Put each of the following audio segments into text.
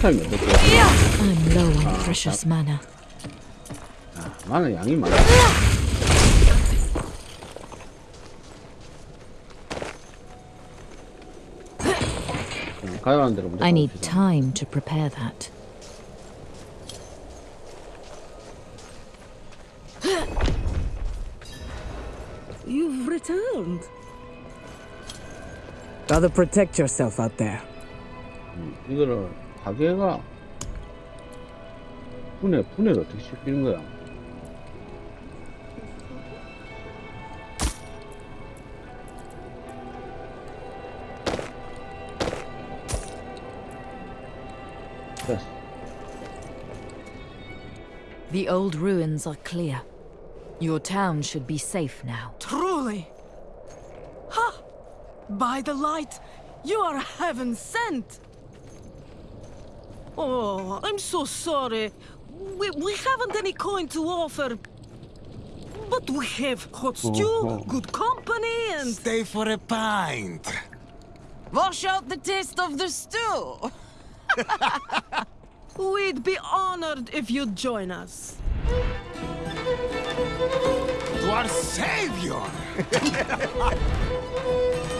타임이 어떻게 I'm low on precious mana. 나는 양이 많아 그냥 가야 하는 대로 먼저 I need 가봅시다. time to prepare that. You've returned. Gotta protect yourself out there. 이거를 가게가 분해 분해를 어떻게 시키는 거야? 됐어. The old ruins are clear. Your town should be safe now. Truly. Ha! By the light, you are heaven sent. Oh, I'm so sorry. We, we haven't any coin to offer. But we have hot oh, stew, oh. good company, and. Stay for a pint. Wash out the taste of the stew. We'd be honored if you'd join us. To our savior.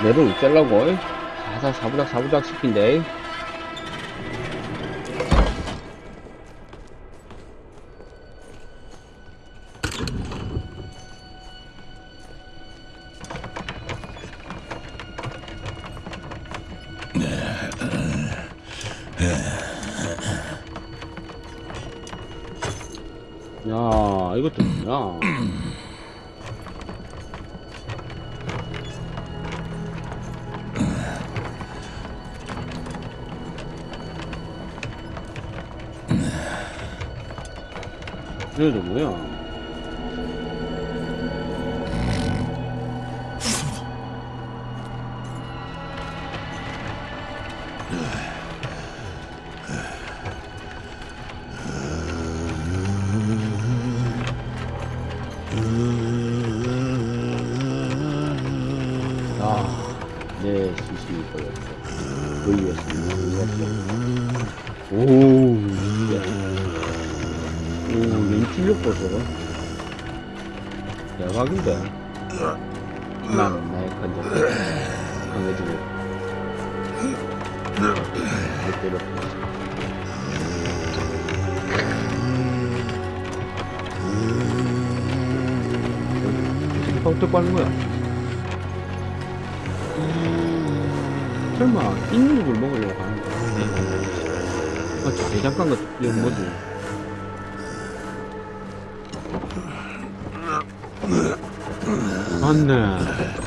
내려올 짤라고. 사사 사부작 사부작 시킨대. 어떻게 뻥 하는 거야? 설마 인육을 먹으려고 하는 거야? 아, 저 대장간 같은 이거 뭐지? 맞네.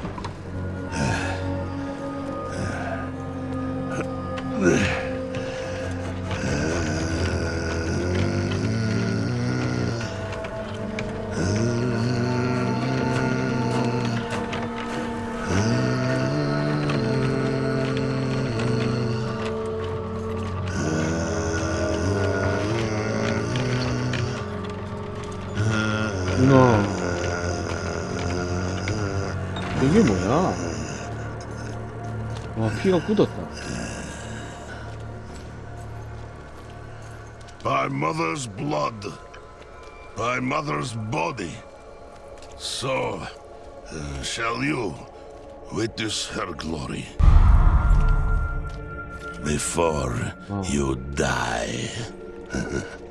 와, 피가 굳었다. By mother's blood, by mother's body. So, uh, shall you witness her glory before you die.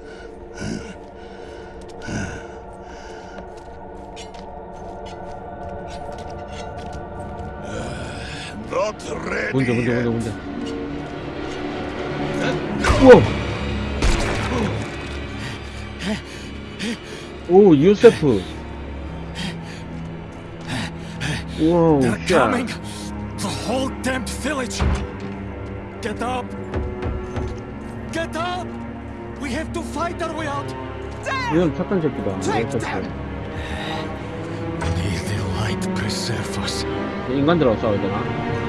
문제, yet. 문제, 문제. 우와! 오, 유세프. coming. The whole damned village. Get up. Get up. We have to fight our way out. 이건 착한 새끼다. 인간들하고 싸워야 되나?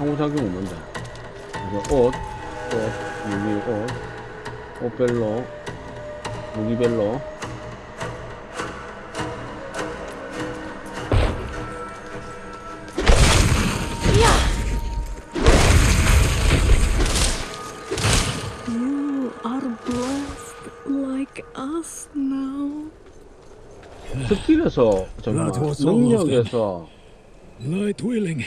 상호작용 없는데 그래서 옷, 옷, 여기 옷, 옷벨로, 무기벨로. 정말. 능력에서 Light willing.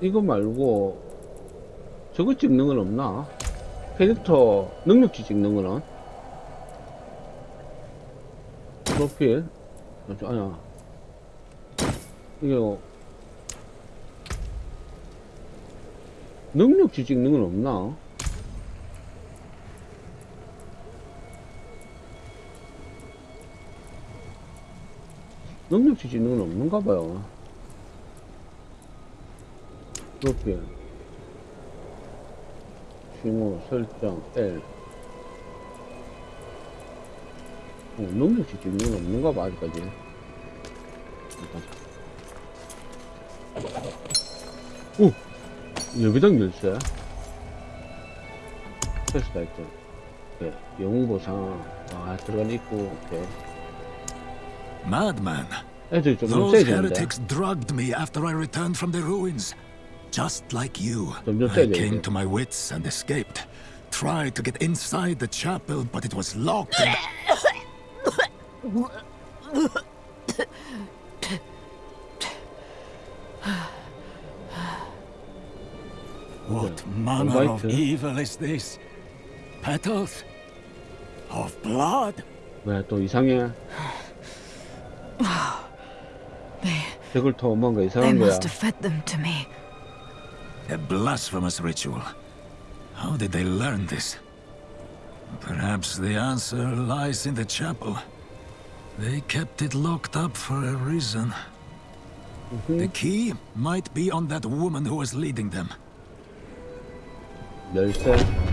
이거 말고 저거 찍는 건 없나? 캐릭터 능력치 찍는 거는? 프로필? 아, 저, 아니야. 뭐 능력치 찍는 건 없나? 능력치 찍는 건 없는가 봐요. 프로필 쥐모 설정 L. 어, 능력치 찍는 건 없는가 봐 아직까지. 일단. 오! 여기당 열쇠 테스트 아이템 네, 영웅 보상. 아 들어간 입구 오케이 Madman. 애들이 좀 Those 세지는데 heretics drugged me after I returned from the ruins. Just like you. 점점 I 세져 came 이제 to my wits and escaped. Tried to get inside the chapel, but it was locked and... What manner of Alright. evil is this? Petals? Of blood? 왜 또 이상해 저걸 더 뭔가 They 이상한 거야 must have fed them to me. A blasphemous ritual. How did they learn this? Perhaps the answer lies in the chapel. They kept it locked up for a reason. The key might be on that woman who was leading them. 열쇠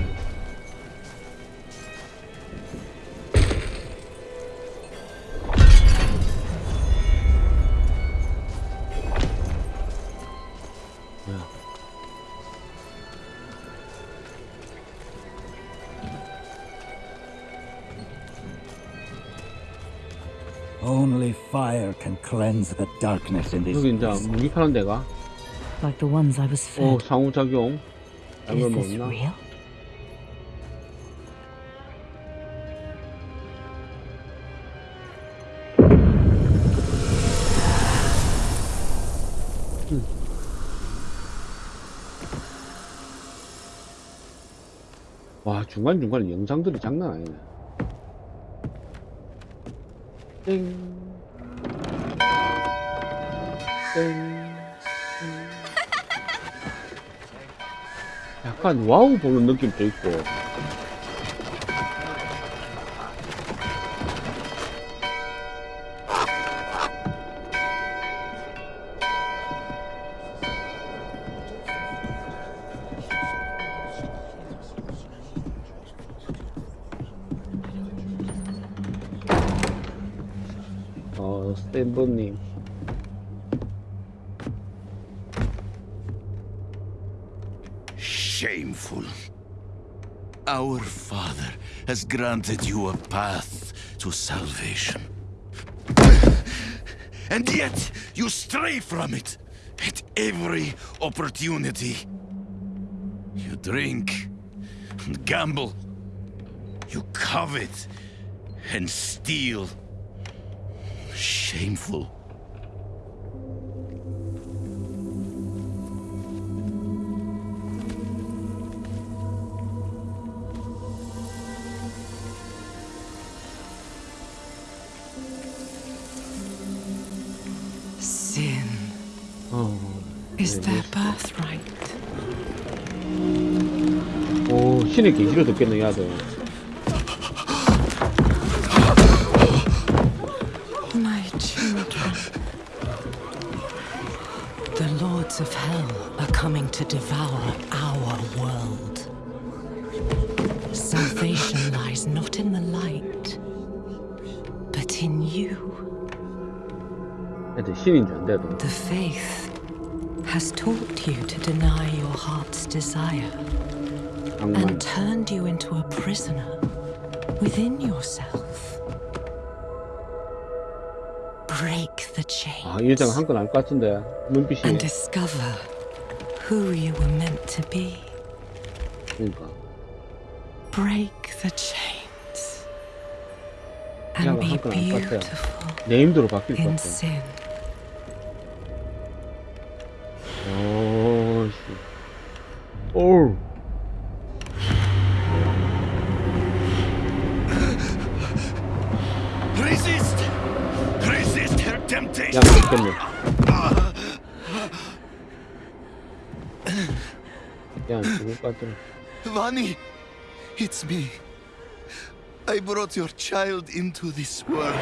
Only fire can cleanse the darkness in this 여기 이제. 무기 파는 데가 Like the ones I was fed. 오 상호작용 Is 이걸 this 먹나? real? 와 중간중간에 영상들이 장난 아니네 땡 땡. 약간 와우 보는 느낌도 있고 granted you a path to salvation. And yet, you stray from it at every opportunity. You drink and gamble. You covet and steal. Shameful. is their birthright. 오 신의 계시로 듣겠네 야들 My children. The lords of hell are coming to devour our world. Salvation lies not in the light, but in you. 애들 신인 줄 안돼도 The faith has taught you to deny your heart's desire 악만 and turned you into a prisoner within yourself. Break the chains 아 이 여자가 한 건 알 것 같은데 눈빛이 and discover who you were meant to be. 그러니까 Break the chains Yeah, and be well, how can I put that? beautiful 네임드로 바뀔 것 in 같아 Oh. Resist! Resist her temptation! Yeah, come here. Yeah, fucking. Vani, it's me. I brought your child into this world.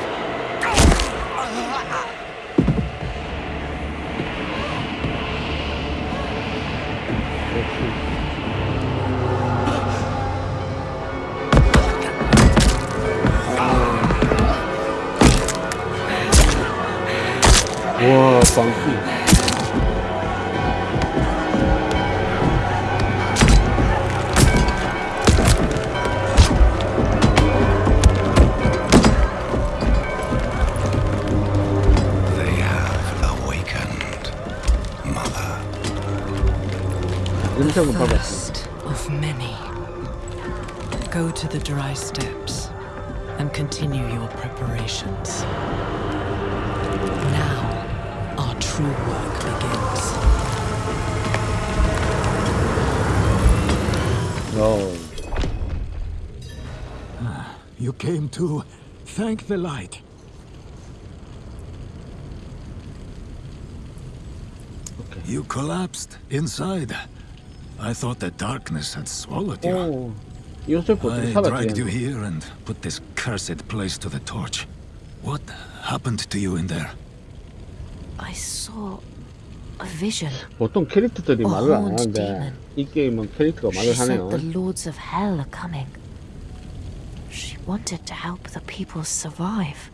the first of many. Go to the Dry Steppes and continue your preparations. Now, our true work begins. No. You came to thank the light. You collapsed inside. I thought the darkness had swallowed you. 오 요셉 어떻게 I 살았지 dragged you here and put this cursed place to the torch. What happened to you in there? I saw a vision. 보통 캐릭터들이 어, 말을 안 horned 하는데 demon. 이 게임은 캐릭터가 She 말을 said 하네요 the lords of hell are coming. She wanted to help the people survive.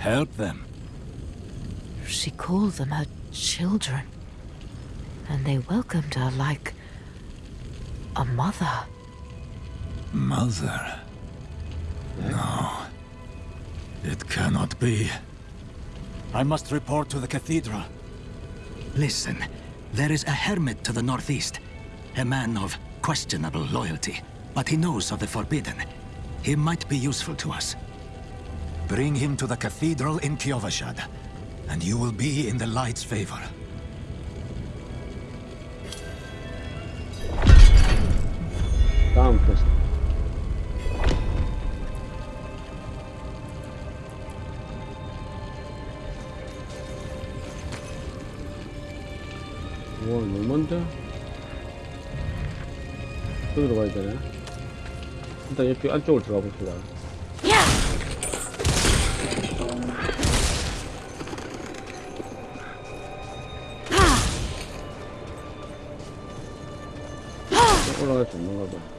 Help them. She called them her children. And they welcomed her like a mother. Mother. No. It cannot be. I must report to the cathedral. Listen, there is a hermit to the northeast. A man of questionable loyalty, but he knows of the forbidden. He might be useful to us. Bring him to the cathedral in Kyovashad, and you will be in the light's favor. 너무 먼데? 저기로 가야 되네. 일단 이쪽 안쪽으로 들어가 봅시다. 올라갈 수 있는가 봐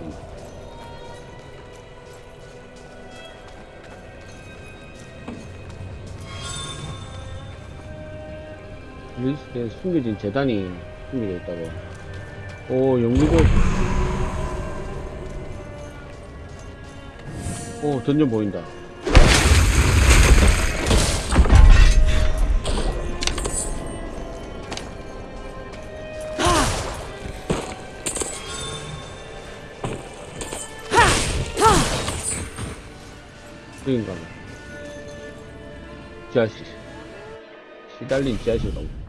오면 리스트에 숨겨진 재단이 숨겨져 있다고. 오, 영리고. 오, 던전 보인다. 여긴가 봐. 지하실. 시달린 지하실 가고.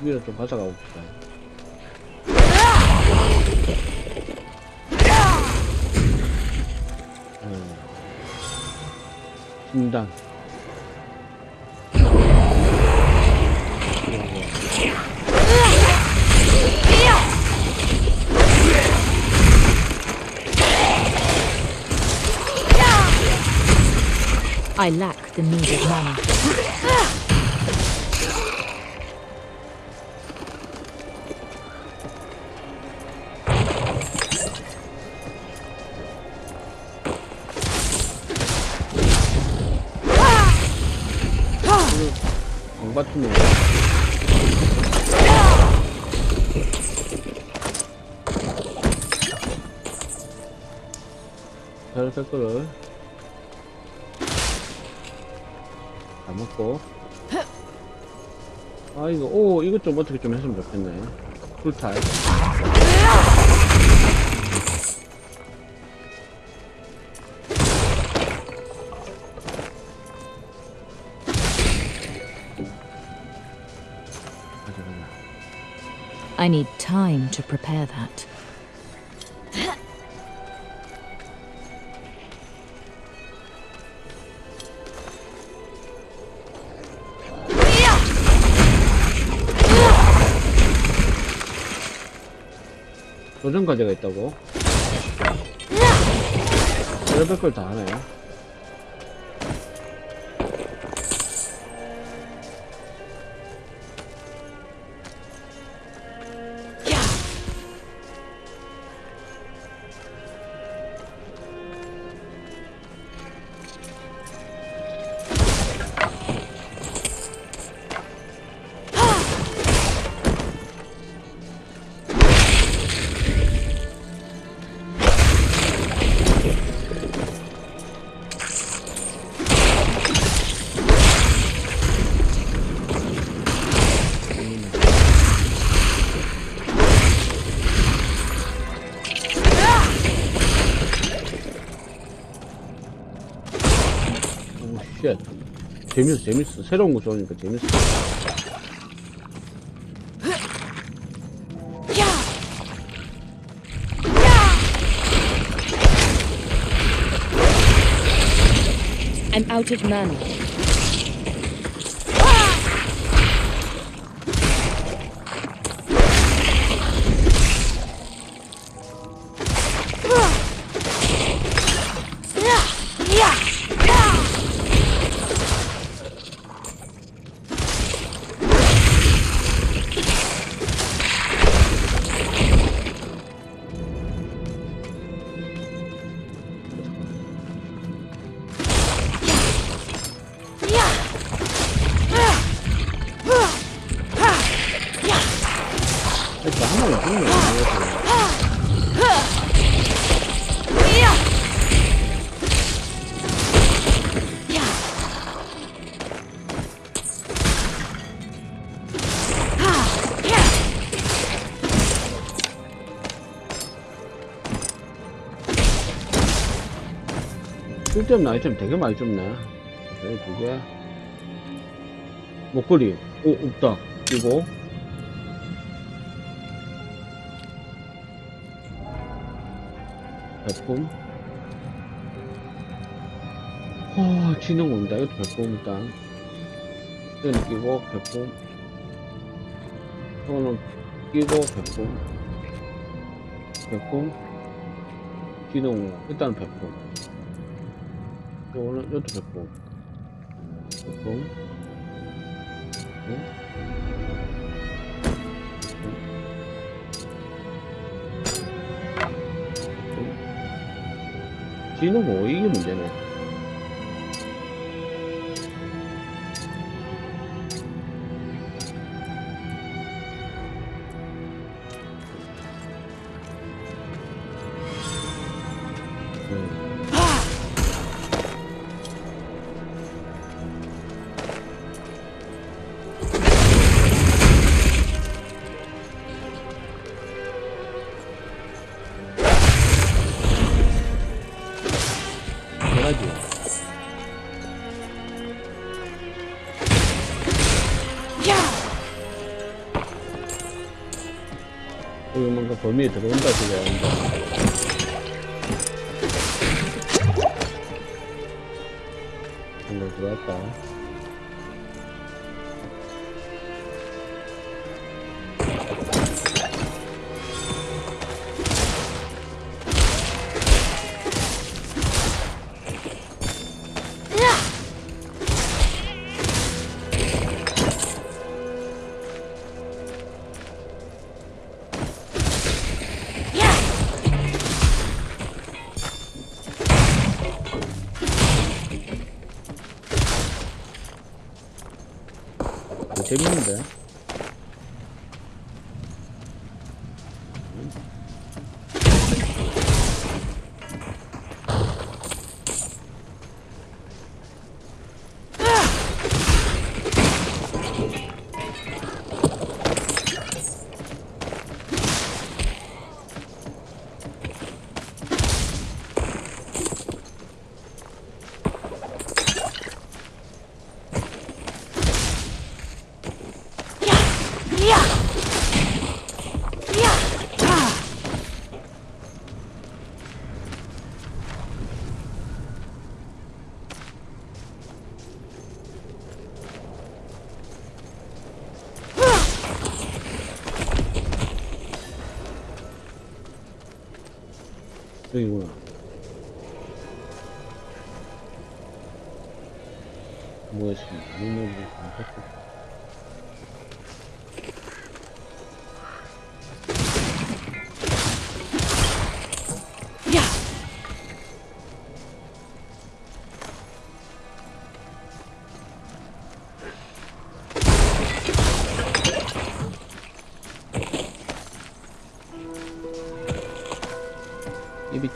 위로 좀 가져가 봅시다. 음. 진단. I lack the needed mana. 이거 오 이것 좀 어떻게 좀 했으면 좋겠네 쿨탈 가자 가자 I need time to prepare that. 도전 과제가 있다고? 별별 걸다 하네 재밌어 새로운 거 좋으니까 재밌어 I'm out of mana. 쓸데없는 아이템 되게 많이 줬네. 여기 두 개. 목걸이. 오, 없다. 이거. 백품. 와, 지능 온다. 이것도 백품 일단. 이거는 끼고, 백품. 이거는 끼고, 백품. 백품. 지능, 일단 백품. 어, 오늘 이것도 100번 100번 100번 진호 뭐 이게 문제네 범위에 들어온다 그게 합니다. 여기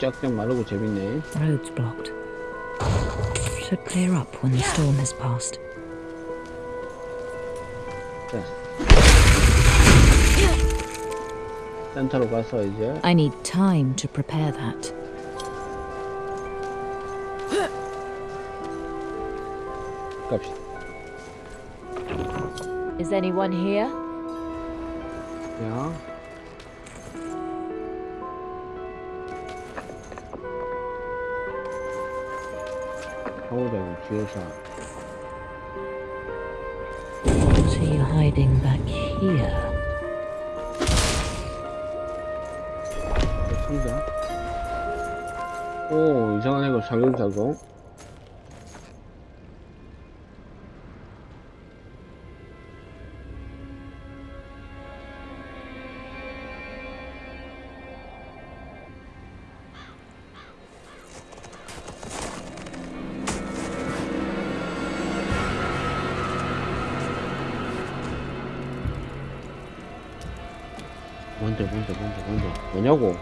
입이 쫙쫙 마르고 재밌네. Road's blocked. Should clear up when the storm has passed. 자. 센터로 가서 이제 I need time to prepare that. 갑시다. Is anyone here? 야. holding shield shot. Is he hiding back here? 상자. 오, 이상한 애가 작용 작용. 뭐냐고.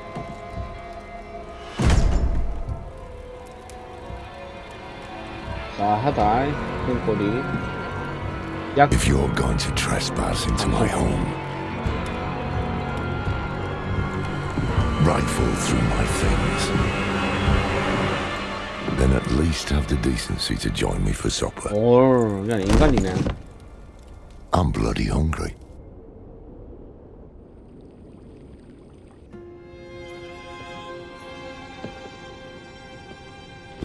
자, 하다. 큰꼬리. 약, If you're going to trespass into my home, rifle through my things, then then at least have the decency to join me for supper. 올, 그냥 인간이네. I'm bloody hungry.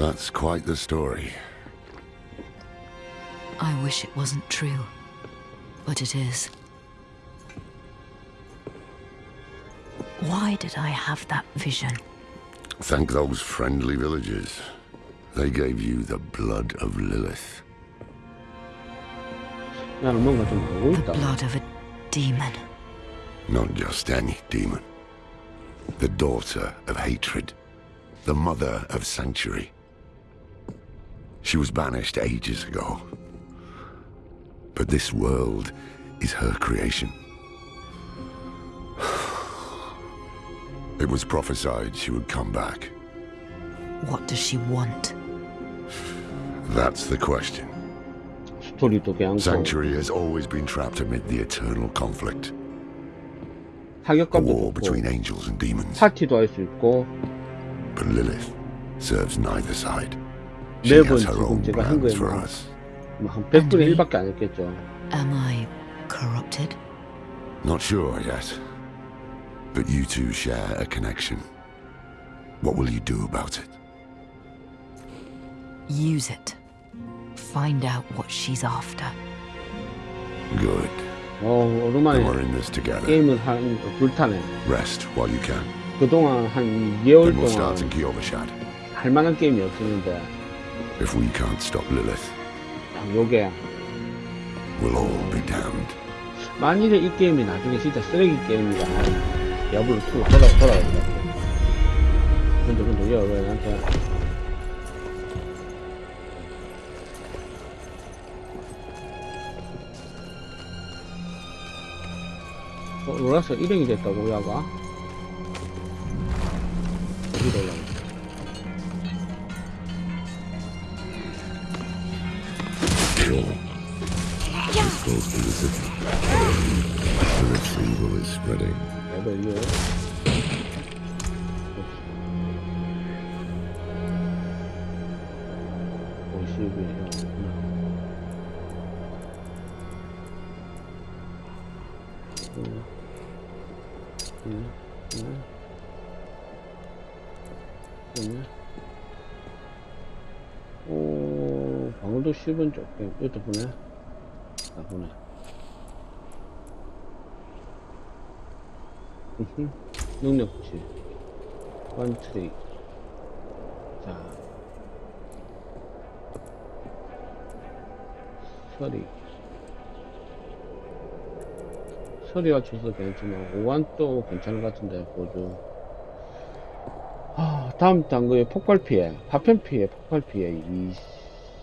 That's quite the story. I wish it wasn't true, but it is. Why did I have that vision? Thank those friendly villagers. They gave you the blood of Lilith. The blood of a demon. Not just any demon. The daughter of hatred. The mother of sanctuary. She was banished ages ago. But this world is her creation. It was prophesied she would come back. What does she want? That's the question. Sanctuary has always been trapped amid the eternal conflict. A war between angels and demons. But Lilith serves neither side. She 매번 has her 지금 own 제가 한 plans 거에 for 뭐 us. 한 100분의 1밖에 안 했겠죠. Am I corrupted? Not sure yet. But you two share a connection. What will you do about it? Use it. Find out what she's after. Good. 어, Then 오랜만에 we're in this together. 게임을 한 불타네. Rest while you can. 그동안 한 2개월 Then we'll start 동안 in Kiovashad. 할 만한 게임이 없었는데 If we can't stop Lilith, 요게. we'll all be damned. 만일에 이 게임이 나중에 진짜 쓰레기 게임이라면 디아블로 2 돌아 같아. 근데 근데 왜, 왜 나한테? 어, 로라스 일행이 됐다고 야가? 어디로 올라가 This goes to the city. Lilith's evil is spreading. 레벨 1번 쪽, 네, 이것도 보내? 아 보네 능력치. 완트릭. 자. 서리. 서리와 주소 괜찮지만, 오한도 괜찮은 것 같은데, 보조. 아, 다음 단거에 폭발 피해, 파편 피해, 폭발 피해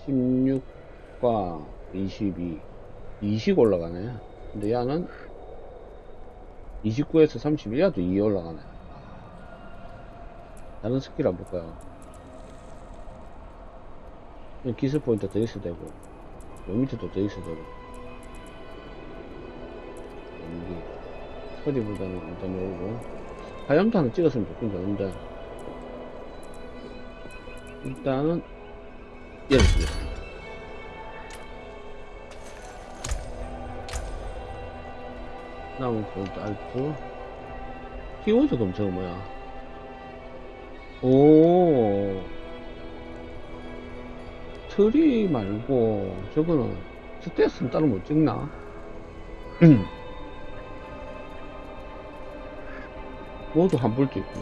26 과22 20 올라가네 근데 야는 29에서 31야도 2 올라가네. 다른 스킬 안 볼까요? 기술 포인트 더 있어도 되고, 요 밑에도 더 있어도 되고. 연기. 소리보다는 일단 요거. 화염도 하나 찍었으면 좋긴 좋은데. 일단은, 얘를 쓰겠습니다. 다음은 볼트 알트 키워드 검색은 뭐야? 오. 트리 말고 저거는 스탯은 따로 못 찍나? 모두 환불도 있고.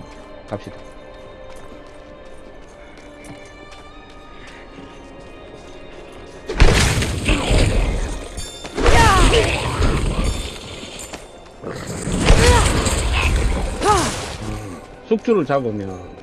갑시다 숙주를 잡으면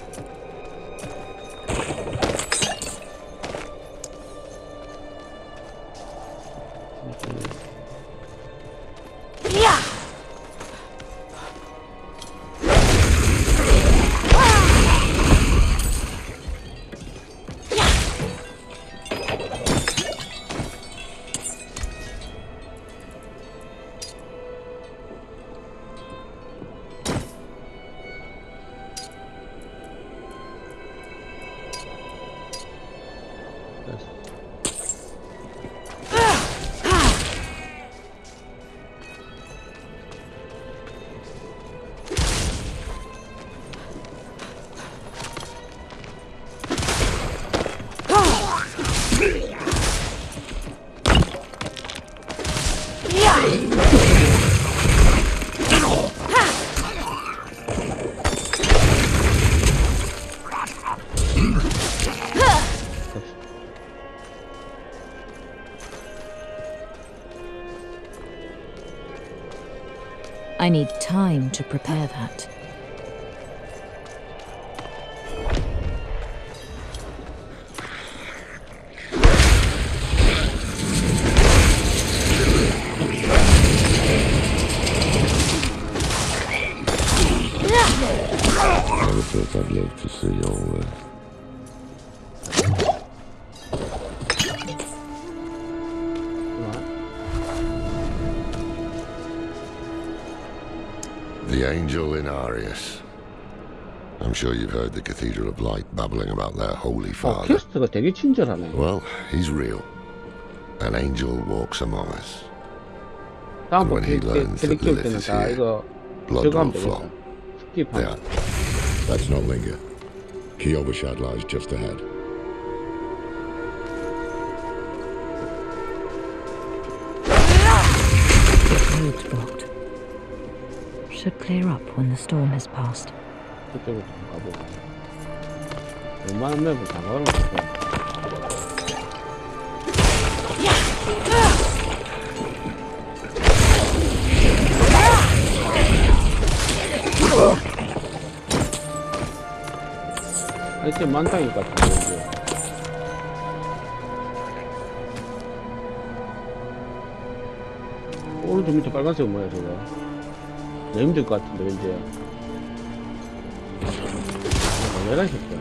I need time to prepare that. I'd live to see all sure you've heard the Cathedral of Light babbling about their Holy Father. Well, he's real. An angel walks among us. And when he learns that Lilith is here, blood will flow. There. Let's not linger. Kyovashad lies just ahead. The roads blocked. Should clear up when the storm has passed. 그쪽으로 좀 가보고. 웬만한 맵을 다 걸어놓고. 아이템 많다니까, 지금. 오른쪽 밑에 빨간색 뭐야, 저거? 내 힘들 것 같은데, 왠지. 왜가 있었어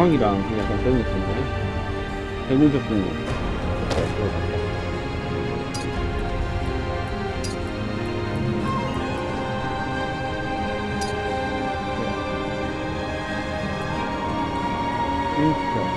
지팡이랑 약간 그런 느낌이네 해골 접근거 이렇게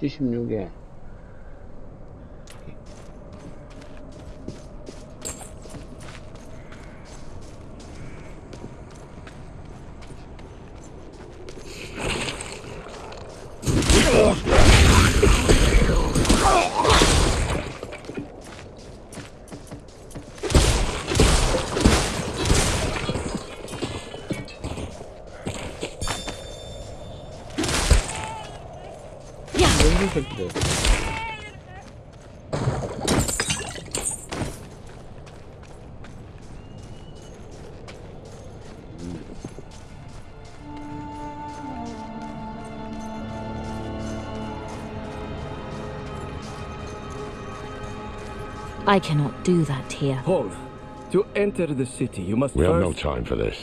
76에 새끼들. I cannot do that here. Hold. To enter the city, you must We have first... no time for this.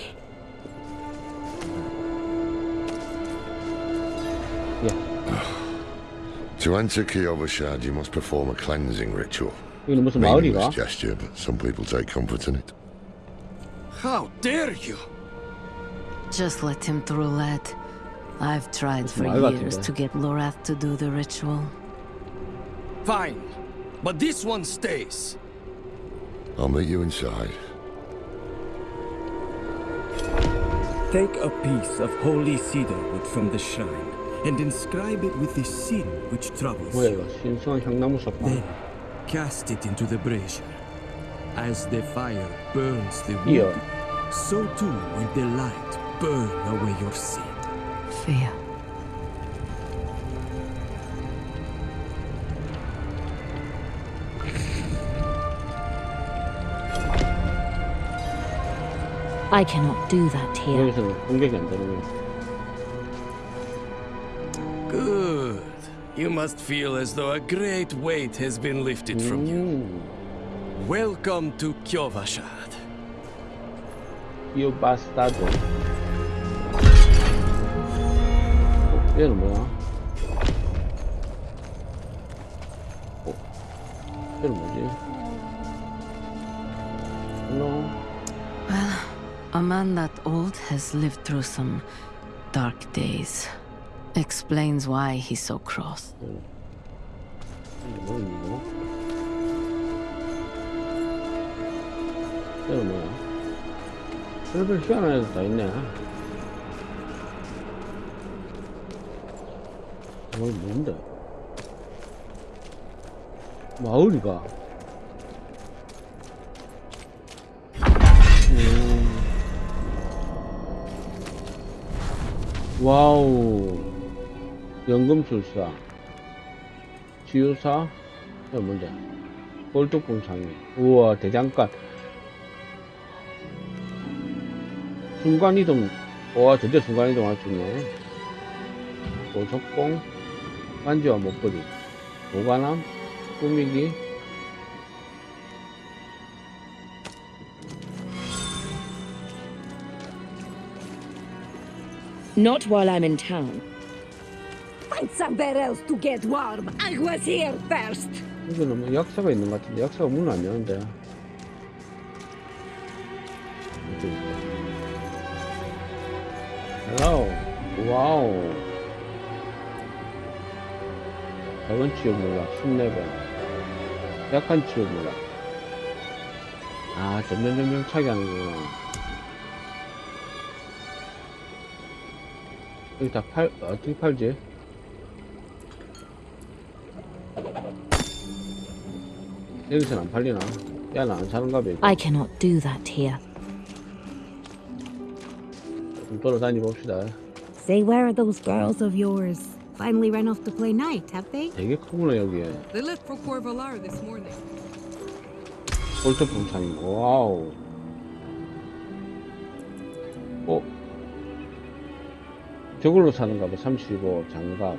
To enter Kyovashad, you must perform a cleansing ritual. Meaningless gesture, but some people take comfort in it. How dare you! Just let him through, lad. I've tried for years to get Lorath to do the ritual. Fine, but this one stays. I'll meet you inside. Take a piece of holy cedar wood from the shrine and inscribe it with the sin which troubles you. Then cast it into the brazier. As the fire burns the wood, so too will the light burn away your sin. Fear. I cannot do that here. You must feel as though a great weight has been lifted from you. Mm. Welcome to Kyovashad. You bastard. Firme, ó. No. Well, a man that old has lived through some dark days. Explains why he's so cross. 이게 뭐야 이거? 얘는 뭐야? 별별 희한한 애들 다 있네. 뭐 뭔데? 마을이가. 음. 와우. 연금술사. 지유사. 이거 뭔데? 장애. 우와, 대장간. 순간이동. 와, 드디어 순간이동 할 수 있네. 보석공. 반지와 목걸이. 보관함. 꾸미기. Not while I'm in town. Find somewhere else to get warm. I was here first. 이거는 뭐 약사가 있는 것 같은데, 약사가 문을 안 여는데. 헬로. 와우. 작은 치유 몰락, 10레벨. 약한 치유 몰락. 아, 점점 점점 차게 하는구나. 여기 다 팔, 어떻게 팔지? 여기서는 안 팔리나? 야는 안 사는가 봐. 이거. I cannot do that here. 좀 돌아다니 봅시다. Say, where are those girls of yours? Finally ran off to play night, have they? 되게 크구나 여기에. They left for Corvalar this morning. 볼트풍 창이 와우. 어? 저걸로 사는가 봐. 35 장갑.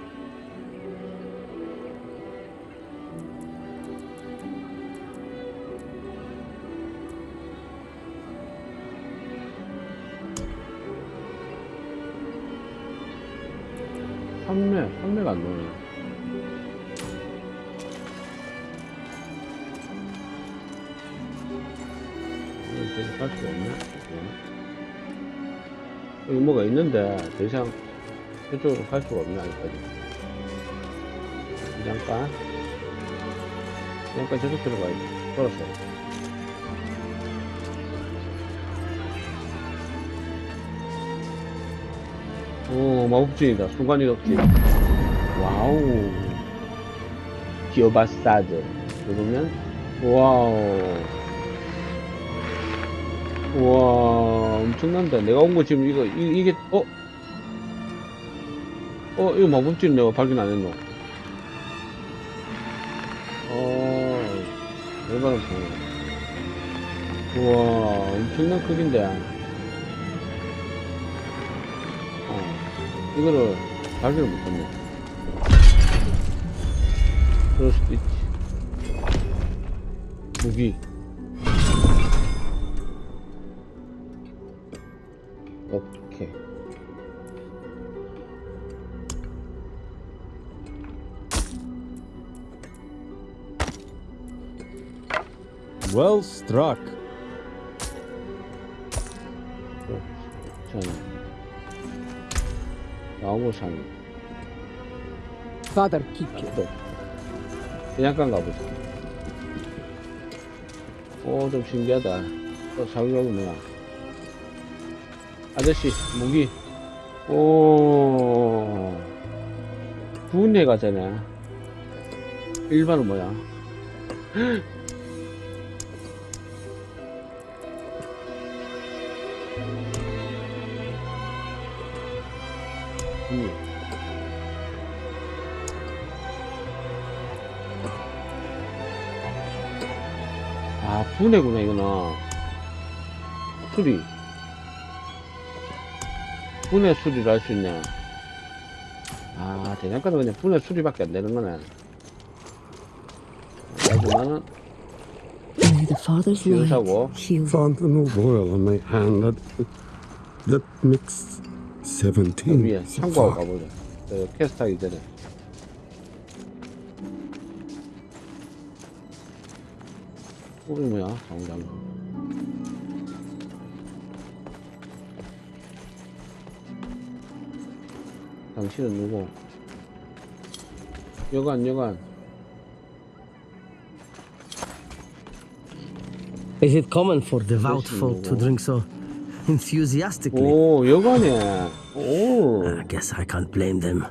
더 이상 이쪽으로 갈 수가 없네, 아직까지. 잠깐. 잠깐 저쪽 들어가야지. 걸었어. 오, 마법진이다. 순간이동기. 와우. 기어바사드. 누르면, 와우. 우와, 엄청난다. 내가 온 거 지금 이거, 이, 게 어? 어, 이거 마법진 내가 발견 안 했노? 어, 열받아 보네. 우와, 엄청난 크기인데. 어, 이거를 발견을 못했네. 그럴 수도 있지. 무기. Well struck. 저는 나무 산 Father Kike. 또 그냥간 가보자. 오, 좀 신기하다. 또 자기가고 뭐야? 아저씨, 무기. 오, 분해 가잖아. 일반은 뭐야? 분해구나, 이거는. 수리. 분해 수리를 할 수 있네. 아, 대장가는 그냥 분해 수리밖에 안 되는 거네. 하지만은, May the Father's light 기사고. Fountain of oil on my hand. That, that makes 저17 위에 so 참고하고. 가보자. 그 퀘스트 하기 전에. 이거 뭐야? 장장. 당신은 누구? 여관, 여관. Is it common for devout folk to drink so enthusiastically? 오, 여관이야. 오. I guess I can't blame them.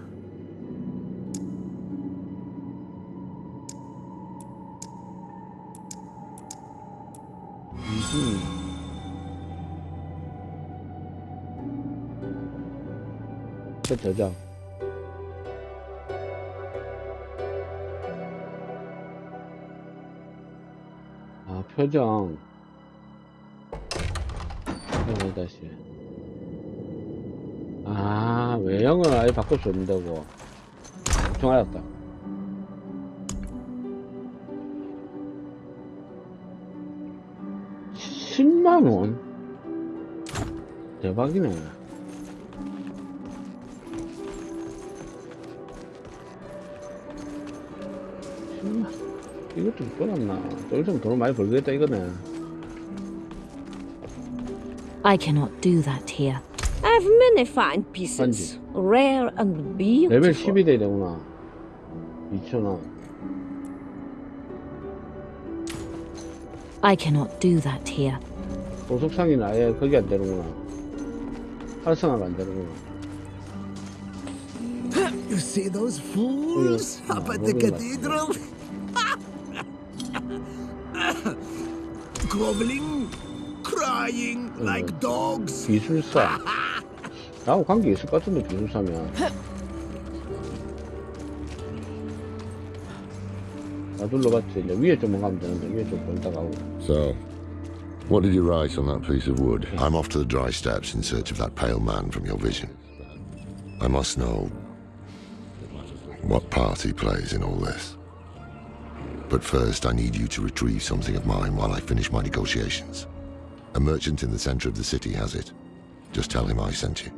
그 저장. 아, 표정. 표정 다시. 아, 외형을 아예 바꿀 수 없는다고. 좀 알았다. 십만 원? 대박이네. 정말 이것도 끌었나? 좀 있으면 돈을 많이 벌겠다 이거네. I cannot do that here. I've many fine pieces, rare and 레벨 beautiful. 10이 돼야 되구나. 2,000원. I cannot do that here. 보석상이는 아예 거기 안 되는구나. 활성화가 안 되는구나. see those fools up at the cathedral? Groveling, crying uh, like dogs. 기술사. 나하고 관계 있을 것 같은데 기술사면. 나 둘러봤지. 이제 위에 좀 가면 되는데 위에 좀 So, what did you write on that piece of wood? I'm off to the Dry Steppes in search of that pale man from your vision. I must know what part he plays in all this. But first, I need you to retrieve something of mine while I finish my negotiations. A merchant in the center of the city has it. Just tell him I sent you.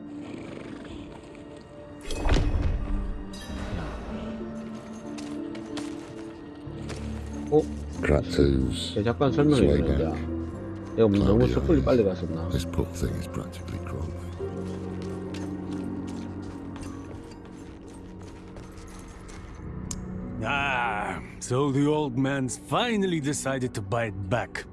어? Kratu's 네, 잠깐 its 설명해 way 주면 back. 내가 뭐 너무 Cloudy 섣불리 eyes. 빨리 갔었나? This poor thing is practically crawling. so the old man's finally decided to buy it back.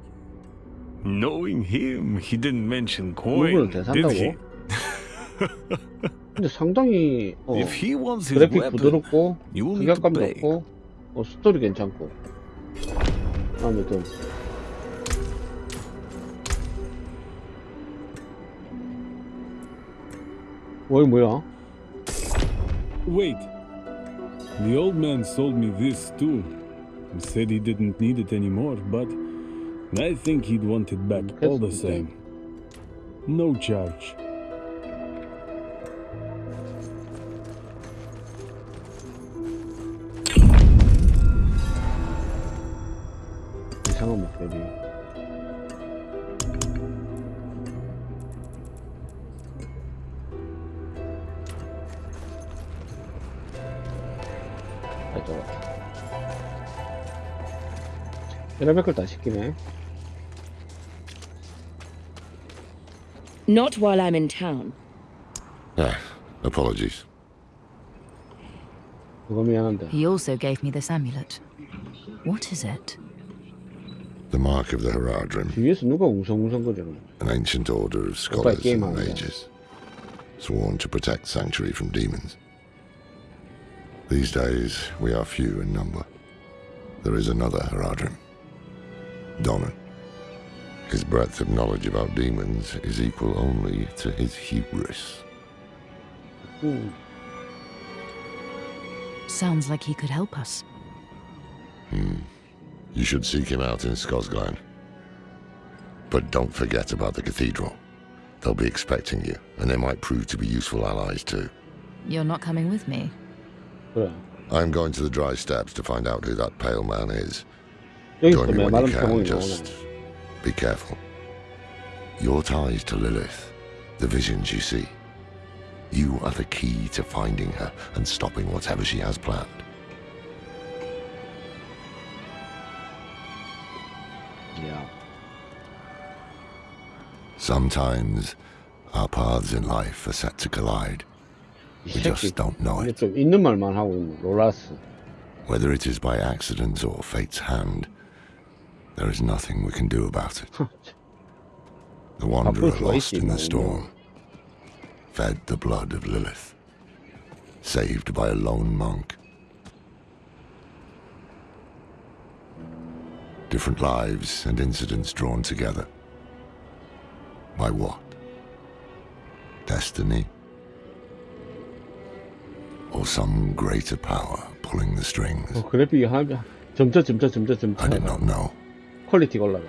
Knowing him, he didn't mention 이거는 coin, did he? 대산다고? 근데 상당히 어, If he wants his 그래픽 weapon, 부드럽고 you will need to 시각감도 pay. 없고 어, 스토리 괜찮고 마음에 좀 뭐야 뭐야? Wait. The old man sold me this too. He said he didn't need it anymore, but I think he'd want it back all the same. No charge. Not while I'm in town. Ah, apologies. He also gave me this amulet. What is it? The mark of the Horadrim. An ancient order of scholars and mages, sworn to protect sanctuary from demons. These days, we are few in number. There is another Horadrim. Donan. His breadth of knowledge about demons is equal only to his hubris. Hmm. Sounds like he could help us. Hmm. You should seek him out in Scosglen. But don't forget about the cathedral. They'll be expecting you, and they might prove to be useful allies too. You're not coming with me. 그래. I'm going to the Dry Steppes to find out who that pale man is. Do me you can, just be careful. Your ties to Lilith, the visions you see, you are the key to finding her and stopping whatever she has planned. Yeah. Sometimes our paths in life are set to collide. We just don't know it. Whether it is by accident or fate's hand, there is nothing we can do about it. the Wanderer lost in the storm, fed the blood of Lilith, saved by a lone monk. Different lives and incidents drawn together. By what? Destiny? Or some greater power pulling the strings? I did not know. 퀄리티가 올라가.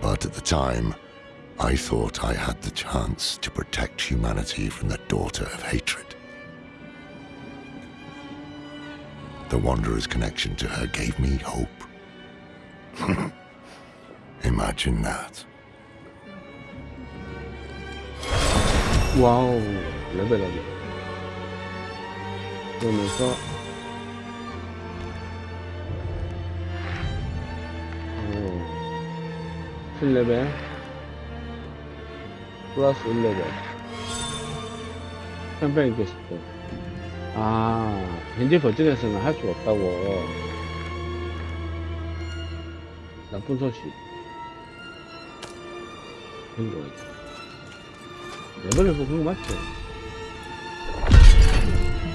But at the time, I thought I had the chance to protect humanity from the daughter of hatred. The Wanderer's connection to her gave me hope. Imagine that. 와우 레벨업이. 그러면서 어, 7레벨. 플러스 1레벨. 캠페인 게스트. 아 현재 버전에서는 할 수가 없다고. 나쁜 소식. 있다 레벨을 뽑는 거 맞죠?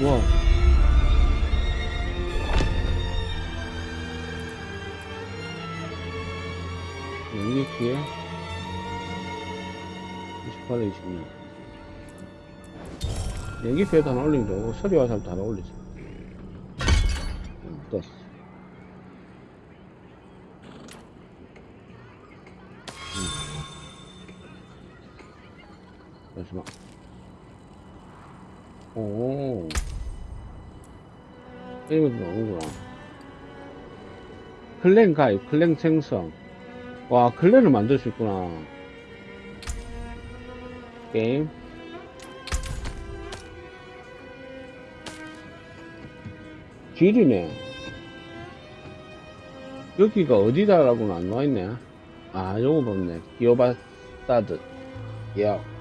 와 6리트에 28, 26 연기표에도 하나 올리면 되고 서류와 살도 하나 올리죠 떴어. 잠시만 오. 이것도 나오는구나. 클랭 가입, 클랭 생성. 와, 클랜을 만들 수 있구나. 게임. 길이네. 여기가 어디다라고는 안 나와있네. 아, 요거 봤네. 기어바사드. 야.